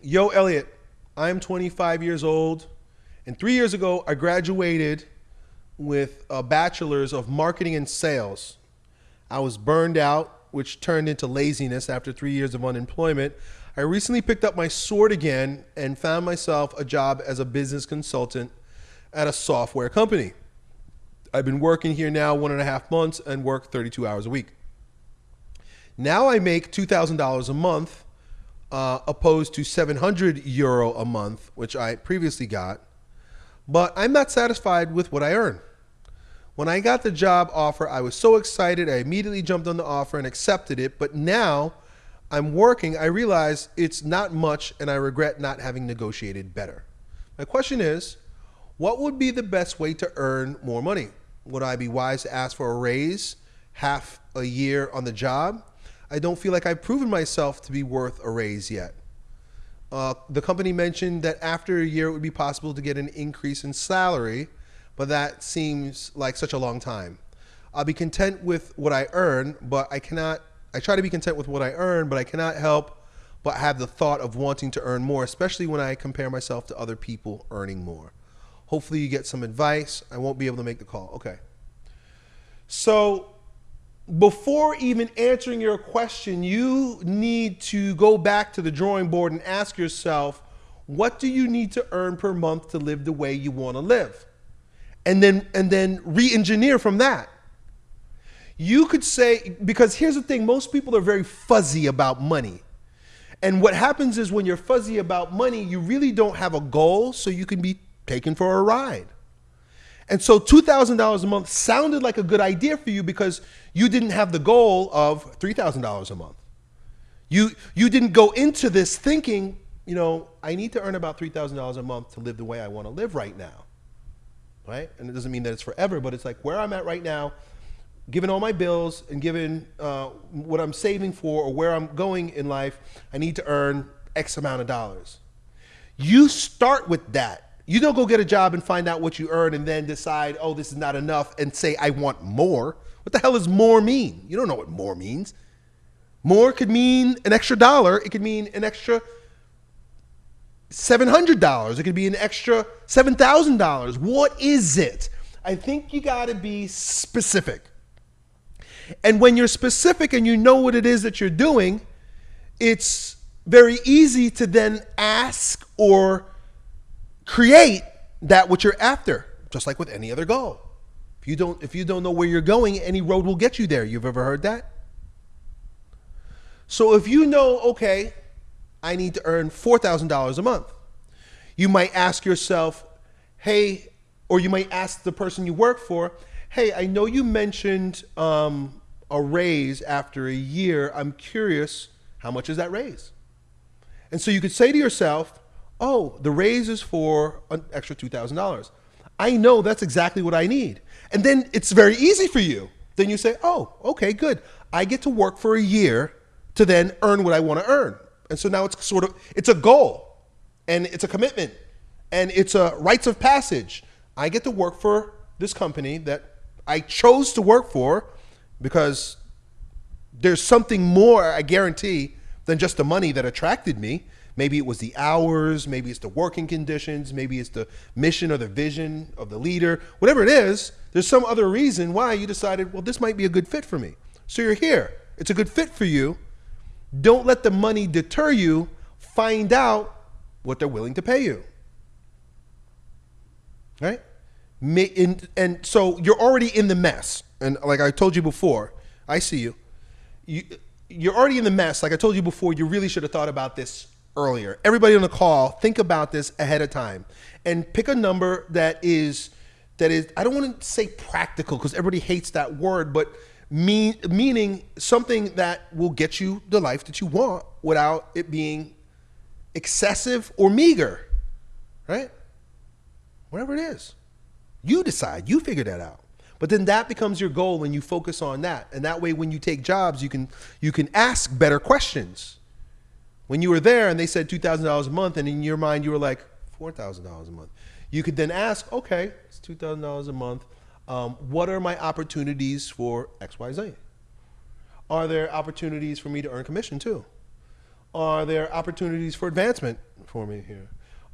Yo, Elliot, I'm 25 years old, and three years ago, I graduated with a bachelor's of marketing and sales. I was burned out, which turned into laziness after three years of unemployment. I recently picked up my sword again and found myself a job as a business consultant at a software company. I've been working here now one and a half months and work 32 hours a week. Now I make $2,000 a month uh, opposed to 700 euro a month, which I previously got. But I'm not satisfied with what I earn. When I got the job offer, I was so excited. I immediately jumped on the offer and accepted it. But now I'm working, I realize it's not much and I regret not having negotiated better. My question is what would be the best way to earn more money? Would I be wise to ask for a raise half a year on the job? I don't feel like I've proven myself to be worth a raise yet. Uh, the company mentioned that after a year it would be possible to get an increase in salary, but that seems like such a long time. I'll be content with what I earn, but I cannot, I try to be content with what I earn, but I cannot help but have the thought of wanting to earn more, especially when I compare myself to other people earning more. Hopefully you get some advice. I won't be able to make the call. Okay. So before even answering your question, you need to go back to the drawing board and ask yourself, what do you need to earn per month to live the way you want to live? And then and then re-engineer from that. You could say because here's the thing, most people are very fuzzy about money. And what happens is when you're fuzzy about money, you really don't have a goal so you can be taken for a ride. And so $2,000 a month sounded like a good idea for you because you didn't have the goal of $3,000 a month. You, you didn't go into this thinking, you know, I need to earn about $3,000 a month to live the way I want to live right now. Right? And it doesn't mean that it's forever, but it's like where I'm at right now, given all my bills and given uh, what I'm saving for or where I'm going in life, I need to earn X amount of dollars. You start with that you don't go get a job and find out what you earn and then decide, oh, this is not enough and say, I want more. What the hell does more mean? You don't know what more means. More could mean an extra dollar. It could mean an extra $700. It could be an extra $7,000. What is it? I think you got to be specific. And when you're specific and you know what it is that you're doing, it's very easy to then ask or create that which you're after, just like with any other goal. If you don't, if you don't know where you're going, any road will get you there. You've ever heard that? So if you know, okay, I need to earn $4,000 a month, you might ask yourself, hey, or you might ask the person you work for, hey, I know you mentioned um, a raise after a year. I'm curious, how much is that raise? And so you could say to yourself, oh, the raise is for an extra $2,000. I know that's exactly what I need. And then it's very easy for you. Then you say, oh, okay, good. I get to work for a year to then earn what I want to earn. And so now it's sort of, it's a goal and it's a commitment and it's a rites of passage. I get to work for this company that I chose to work for because there's something more, I guarantee, than just the money that attracted me. Maybe it was the hours, maybe it's the working conditions, maybe it's the mission or the vision of the leader. Whatever it is, there's some other reason why you decided, well, this might be a good fit for me. So you're here. It's a good fit for you. Don't let the money deter you. Find out what they're willing to pay you. Right? And so you're already in the mess. And like I told you before, I see you. you you're already in the mess. Like I told you before, you really should have thought about this earlier. Everybody on the call, think about this ahead of time and pick a number that is that is I don't want to say practical because everybody hates that word, but mean meaning something that will get you the life that you want without it being excessive or meager. Right? Whatever it is. You decide, you figure that out. But then that becomes your goal and you focus on that. And that way when you take jobs, you can you can ask better questions when you were there and they said $2,000 a month, and in your mind you were like, $4,000 a month. You could then ask, okay, it's $2,000 a month. Um, what are my opportunities for XYZ? Are there opportunities for me to earn commission too? Are there opportunities for advancement for me here.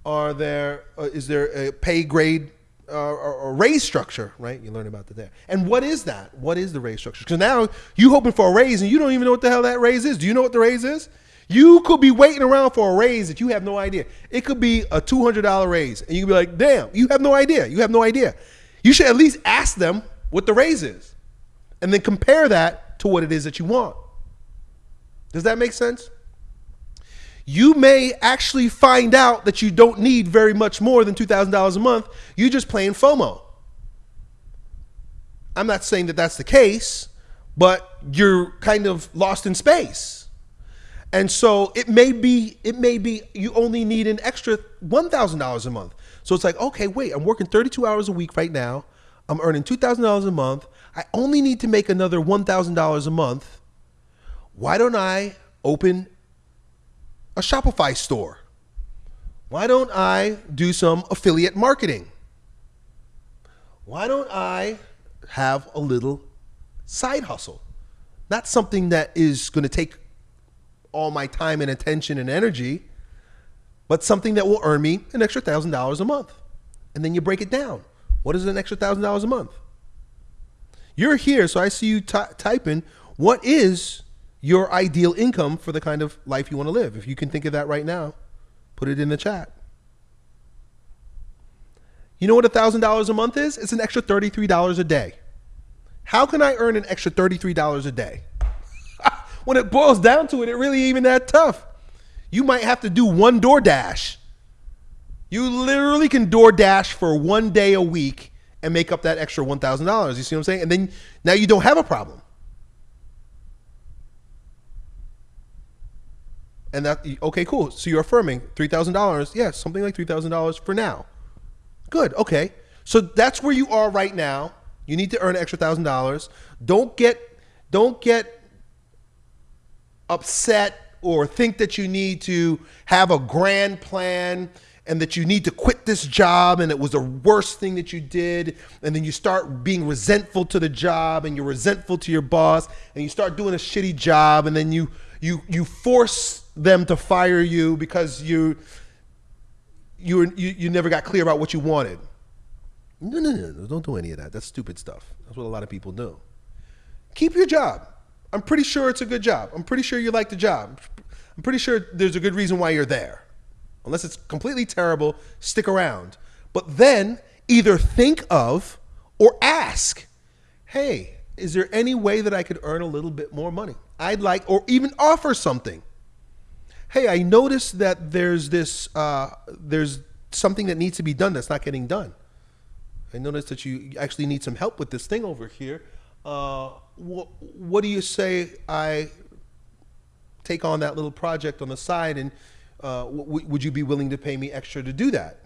Are there uh, is there a pay grade uh, or, or raise structure? Right, you learn about that there. And what is that? What is the raise structure? Because now you hoping for a raise and you don't even know what the hell that raise is. Do you know what the raise is? You could be waiting around for a raise that you have no idea. It could be a two hundred dollar raise, and you could be like, "Damn, you have no idea. You have no idea." You should at least ask them what the raise is, and then compare that to what it is that you want. Does that make sense? You may actually find out that you don't need very much more than $2,000 a month. You're just playing FOMO. I'm not saying that that's the case, but you're kind of lost in space. And so it may be it may be you only need an extra $1,000 a month. So it's like, okay, wait, I'm working 32 hours a week right now. I'm earning $2,000 a month. I only need to make another $1,000 a month. Why don't I open a Shopify store? Why don't I do some affiliate marketing? Why don't I have a little side hustle? Not something that is going to take all my time and attention and energy, but something that will earn me an extra thousand dollars a month. And then you break it down. What is an extra thousand dollars a month? You're here, so I see you typing. What is your ideal income for the kind of life you want to live? If you can think of that right now, put it in the chat. You know what a $1,000 a month is? It's an extra $33 a day. How can I earn an extra $33 a day? When it boils down to it, it really even that tough. You might have to do one DoorDash. You literally can DoorDash for one day a week and make up that extra $1,000. You see what I'm saying? And then now you don't have a problem. And that, okay, cool. So you're affirming $3,000. Yeah, something like $3,000 for now. Good. Okay. So that's where you are right now. You need to earn extra thousand dollars. Don't get, don't get upset or think that you need to have a grand plan and that you need to quit this job and it was the worst thing that you did and then you start being resentful to the job and you're resentful to your boss and you start doing a shitty job and then you you you force them to fire you because you you you, you never got clear about what you wanted. No no no don't do any of that. That's stupid stuff. That's what a lot of people do. Keep your job i'm pretty sure it's a good job i'm pretty sure you like the job i'm pretty sure there's a good reason why you're there unless it's completely terrible, stick around. But then either think of or ask, hey, is there any way that I could earn a little bit more money? I'd like, or even offer something. Hey, I noticed that there's this, uh, there's something that needs to be done that's not getting done. I noticed that you actually need some help with this thing over here. Uh, wh what do you say I take on that little project on the side and uh, would you be willing to pay me extra to do that?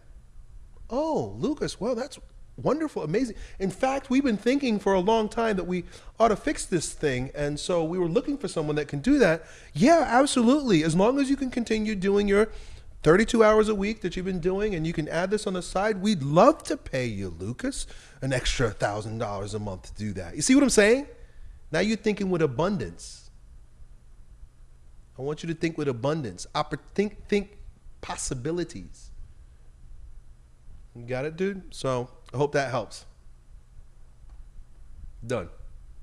Oh, Lucas, well, that's wonderful, amazing. In fact, we've been thinking for a long time that we ought to fix this thing. And so we were looking for someone that can do that. Yeah, absolutely. As long as you can continue doing your 32 hours a week that you've been doing and you can add this on the side, we'd love to pay you, Lucas, an extra $1,000 a month to do that. You see what I'm saying? Now you're thinking with abundance. I want you to think with abundance. think, think possibilities. You got it, dude? So I hope that helps. Done.